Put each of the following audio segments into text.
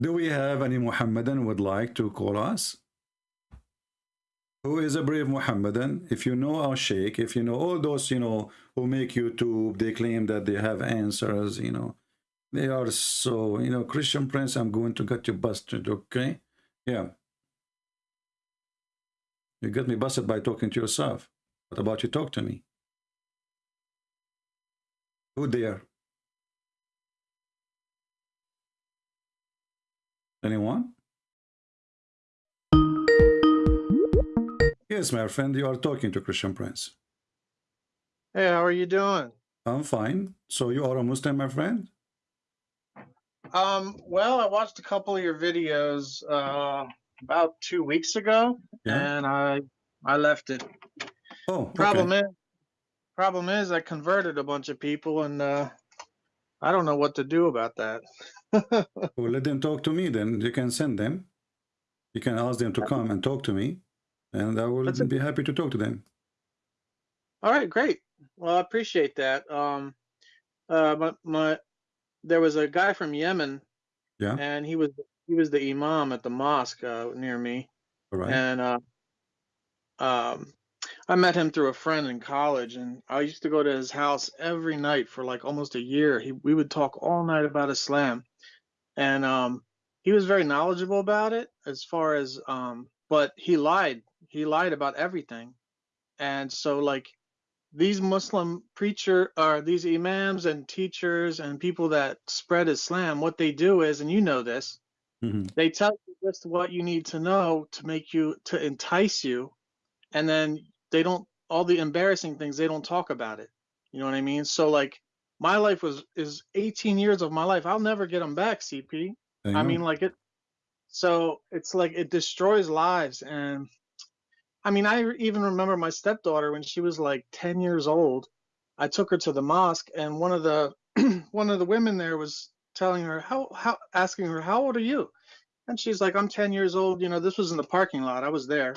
Do we have any Muhammadan would like to call us? Who is a brave Muhammadan? If you know our Sheikh, if you know all those, you know, who make YouTube, they claim that they have answers, you know. They are so, you know, Christian Prince, I'm going to get you busted, okay? Yeah. You get me busted by talking to yourself. What about you talk to me? Who there? Anyone? Yes, my friend, you are talking to Christian Prince. Hey, how are you doing? I'm fine. So you are a Muslim, my friend? Um, well, I watched a couple of your videos uh, about two weeks ago, Yeah. and I I left it. Oh, Problem okay. is, problem is, I converted a bunch of people, and uh, I don't know what to do about that. Well, let them talk to me then. You can send them. You can ask them to come and talk to me, and I will be happy to talk to them. All right, great. Well, I appreciate that. Um, uh, my, my there was a guy from Yemen, Yeah. and he was he was the imam at the mosque uh, near me. All right. and uh, um, I met him through a friend in college, and I used to go to his house every night for like almost a year. He we would talk all night about Islam, and um, he was very knowledgeable about it as far as um, but he lied. He lied about everything, and so like these Muslim preacher or these imams and teachers and people that spread Islam, what they do is, and you know this, Mhm. they tell you just what you need to know to make you to entice you and then they don't all the embarrassing things they don't talk about it. You know what i mean? So like my life was is 18 years of my life. I'll never get them back cp I i mean like it so it's like it destroys lives. And i mean i even remember my stepdaughter when she was like 10 years old. I took her to the mosque and one of the one of the women there was telling her how how asking her how old are you? And she's like i'm 10 years old. You know this was in the parking lot. I was there.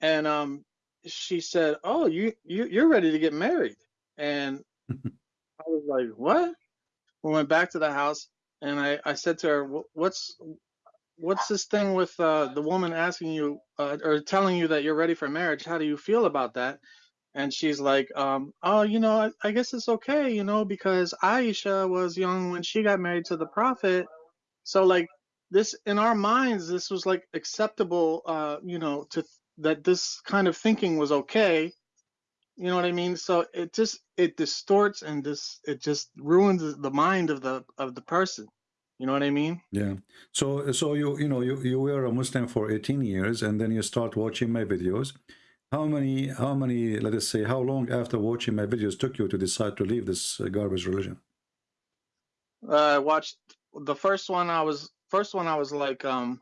And um she said oh you, you you're ready to get married. And i was like what? We went back to the house and i i said to her what's what's this thing with uh the woman asking you uh, or telling you that you're ready for marriage? How do you feel about that? And she's like um oh you know I, I guess it's okay you know because aisha was young when she got married to the prophet. So like this in our minds this was like acceptable uh you know to that this kind of thinking was okay you know what i mean so it just it distorts and this it just ruins the mind of the of the person you know what i mean Yeah. So so you you know you you were a Muslim for 18 years and then you start watching my videos. How many how many let us say how long after watching my videos took you to decide to leave this uh, garbage religion? uh, i watched the first one i was first one i was like um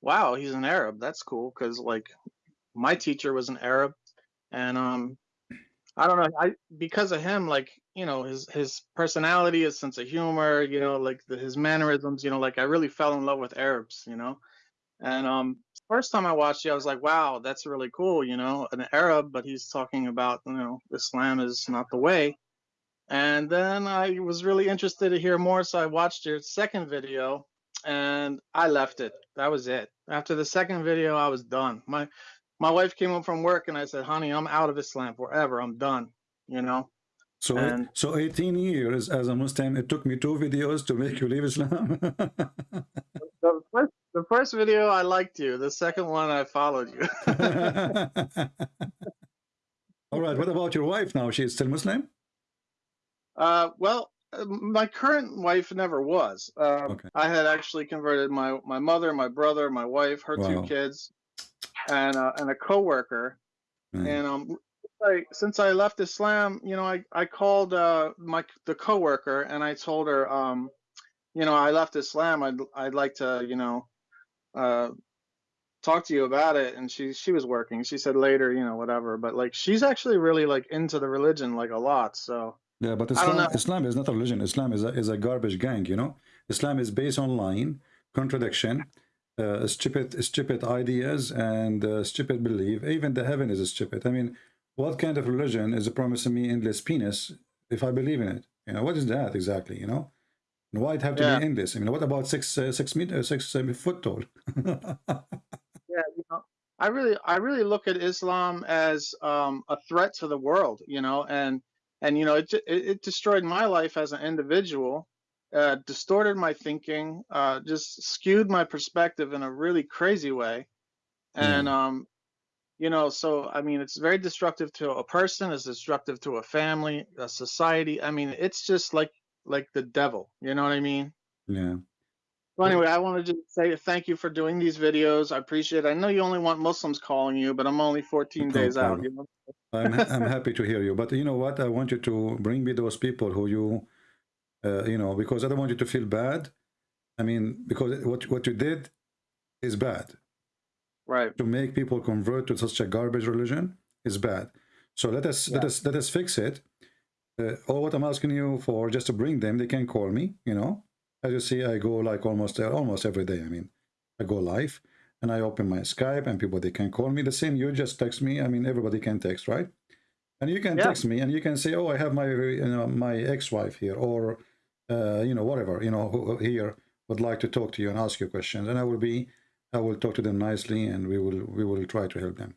wow he's an arab that's cool because like my teacher was an arab and um i don't know i because of him like you know his his personality his sense of humor you know like the, his mannerisms you know like i really fell in love with arabs you know? And um first time i watched it i was like wow that's really cool you know an arab but he's talking about you know islam is not the way. And then i was really interested to hear more so i watched your second video and i left it. That was it. After the second video i was done. My my wife came home from work and i said honey i'm out of islam forever i'm done you know So And- so 18 years as a Muslim it took me two videos to make you leave Islam. the first, the first video i liked you the second one i followed you All right, what about your wife now? She is still Muslim? Uh, well, my current wife never was. Uh, Okay. I had actually converted my my mother, my brother, my wife, her Wow. two kids, and uh, and a coworker. Mm. And um, I, since I left Islam, you know, I I called uh my the coworker and I told her um, you know, I left Islam. I'd I'd like to you know, uh, talk to you about it. And she she was working. She said later, you know, whatever. But like, she's actually really like into the religion like a lot. So. Yeah, but Islam. Islam is not a religion. Islam is a, is a garbage gang, you know. Islam is based on lying, contradiction, uh, stupid stupid ideas, and uh, stupid belief. Even the heaven is a stupid. I mean, what kind of religion is promising me endless penis if I believe in it? You know, what is that exactly? You know, Why it have to Yeah. be endless? I mean, what about six uh, six meter six uh, foot tall? Yeah, you know, I really, I really look at Islam as um, a threat to the world, you know, and and you know, it it, it destroyed my life as an individual, uh, distorted my thinking, uh, just skewed my perspective in a really crazy way, and um, you know, so I mean, it's very destructive to a person, it's destructive to a family, a society. I mean, it's just like like the devil, you know what I mean? yeah. Well, anyway, I wanted to just say thank you for doing these videos. I appreciate it. I know you only want Muslims calling you, but I'm only 14 No days out. You know? I'm I'm happy to hear you, but you know what? I want you to bring me those people who you, uh, you know, because I don't want you to feel bad. I mean, because what what you did is bad. Right. To make people convert to such a garbage religion is bad. So let us let us let us fix it. Uh, all what I'm asking you for, just to bring them, they can call me. You know, as you see, I go like almost almost every day. I mean, I go live and I open my Skype and people they can call me. The same you just text me. I mean, everybody can text, right? And you can Yeah. text me and you can say, "Oh, I have my you know my ex-wife here," or uh, you know whatever you know here would like to talk to you and ask you questions, and I will be I will talk to them nicely and we will we will try to help them.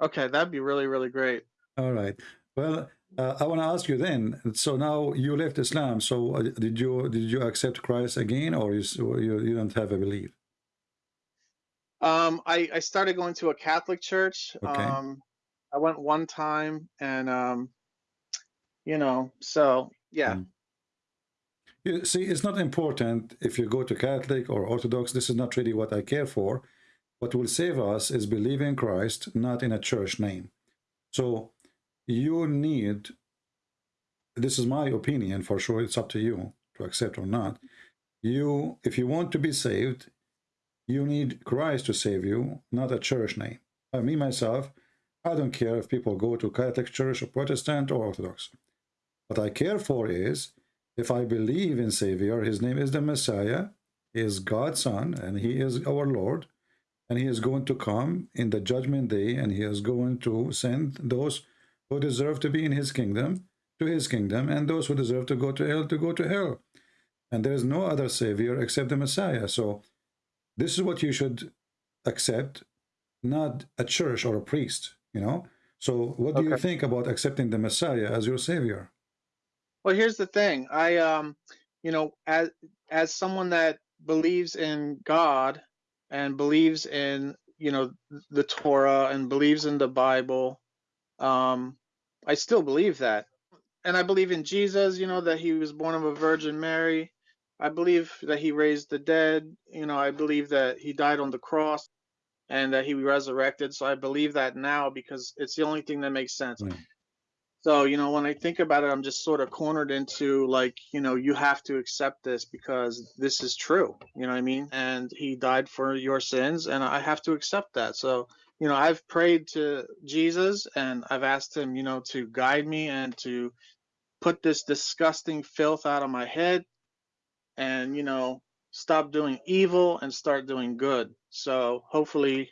Okay, that'd be really, really great. All right. Well, uh, I want to ask you then. So now you left Islam. So uh, did you did you accept Christ again, or you you, you don't have a belief? Um, I, I started going to a Catholic church. Okay. Um, I went one time and, um, you know, so yeah. You see, it's not important if you go to Catholic or Orthodox. This is not really what I care for. What will save us is believing in Christ, not in a church name. So you need, this is my opinion for sure, it's up to you to accept or not. You, if you want to be saved, you need Christ to save you, not a church name. Uh, me, myself, I don't care if people go to Catholic Church or Protestant or Orthodox. What I care for is if I believe in Savior, his name is the Messiah, he is God's Son, and he is our Lord, and he is going to come in the judgment day, and he is going to send those who deserve to be in his kingdom to his kingdom, and those who deserve to go to hell to go to hell. And there is no other Savior except the Messiah. So this is what you should accept, not a church or a priest, you know? So what do you think about accepting the Messiah as your Savior? Well, here's the thing. I, um, you know, as, as someone that believes in God and believes in, you know, the Torah and believes in the Bible, um, I still believe that. And I believe in Jesus, you know, that he was born of a Virgin Mary. I believe that he raised the dead. You know, I believe that he died on the cross and that he resurrected. So I believe that now because it's the only thing that makes sense. Yeah. So, you know, when I think about it, I'm just sort of cornered into like, you know, you have to accept this because this is true. You know what I mean? And he died for your sins and I have to accept that. So, you know, I've prayed to Jesus and I've asked him, you know, to guide me and to put this disgusting filth out of my head and, you know, stop doing evil and start doing good. So hopefully,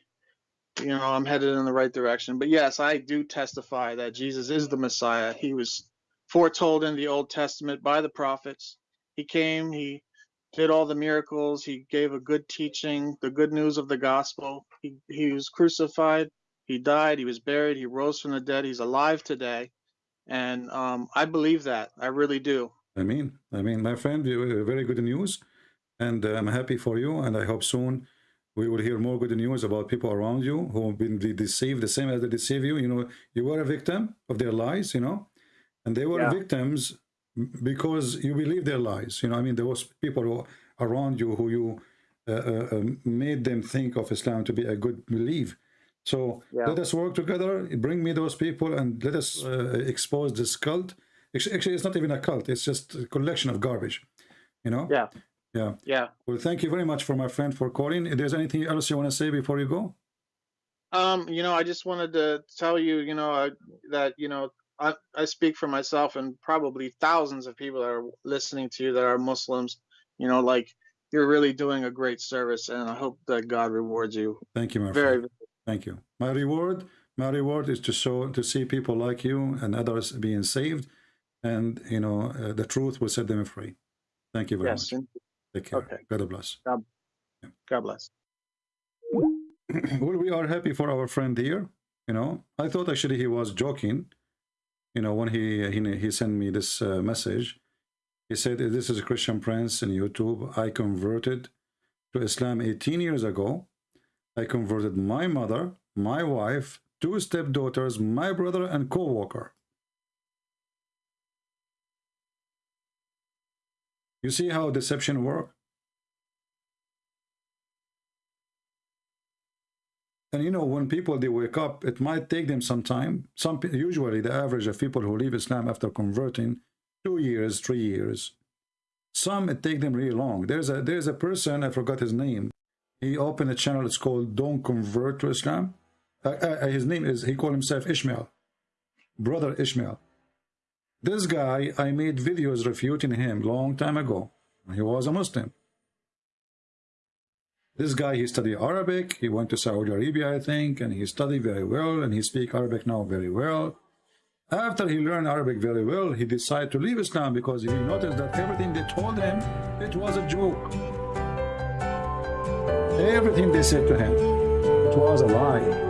you know, I'm headed in the right direction. But yes, I do testify that Jesus is the Messiah. He was foretold in the Old Testament by the prophets. He came, he did all the miracles, he gave a good teaching, the good news of the gospel. He he was crucified, he died, he was buried, he rose from the dead, he's alive today. And um, I believe that. I really do. I mean, I mean, my friend, uh, very good news, and I'm happy for you. And I hope soon we will hear more good news about people around you who have been deceived, the same as they deceive you. You know, you were a victim of their lies. You know, and they were Yeah. victims because you believe their lies. You know, I mean, there was people who, around you who you uh, uh, um, made them think of Islam to be a good belief. So Yeah. let us work together. Bring me those people and let us uh, expose this cult. Actu- Actually, it's not even a cult. It's just a collection of garbage. You know. Yeah. Yeah. Yeah. Well, thank you very much for my friend for calling. If there's anything else you want to say before you go? Um, you know, I just wanted to tell you, you know, uh, that you know, I I speak for myself and probably thousands of people that are listening to you that are Muslims. You know, like you're really doing a great service, and I hope that God rewards you Thank you, my very. friend. Thank you. My reward, my reward is to show to see people like you and others being saved, and you know uh, the truth will set them free. Thank you very Yes. much. Take care. Okay. God bless. God bless. well, we are happy for our friend here. You know, I thought actually he was joking. You know, when he he, he sent me this uh, message, he said, "This is a Christian Prince in YouTube. I converted to Islam 18 years ago. I converted my mother, my wife, two stepdaughters, my brother, and co-worker." You see how deception works? And you know, when people they wake up, it might take them some time. Some usually the average of people who leave Islam after converting, two years, three years. Some it take them really long. There's a there's a person I forgot his name. He opened a channel. It's called "Don't Convert to Islam." Uh, uh, his name is he called himself Ishmael, brother Ishmael. This guy, I made videos refuting him long time ago. He was a Muslim. This guy, he studied Arabic. He went to Saudi Arabia, I think, and he studied very well, and he speak Arabic now very well. After he learned Arabic very well, he decided to leave Islam because he noticed that everything they told him, it was a joke. Everything they said to him, it was a lie.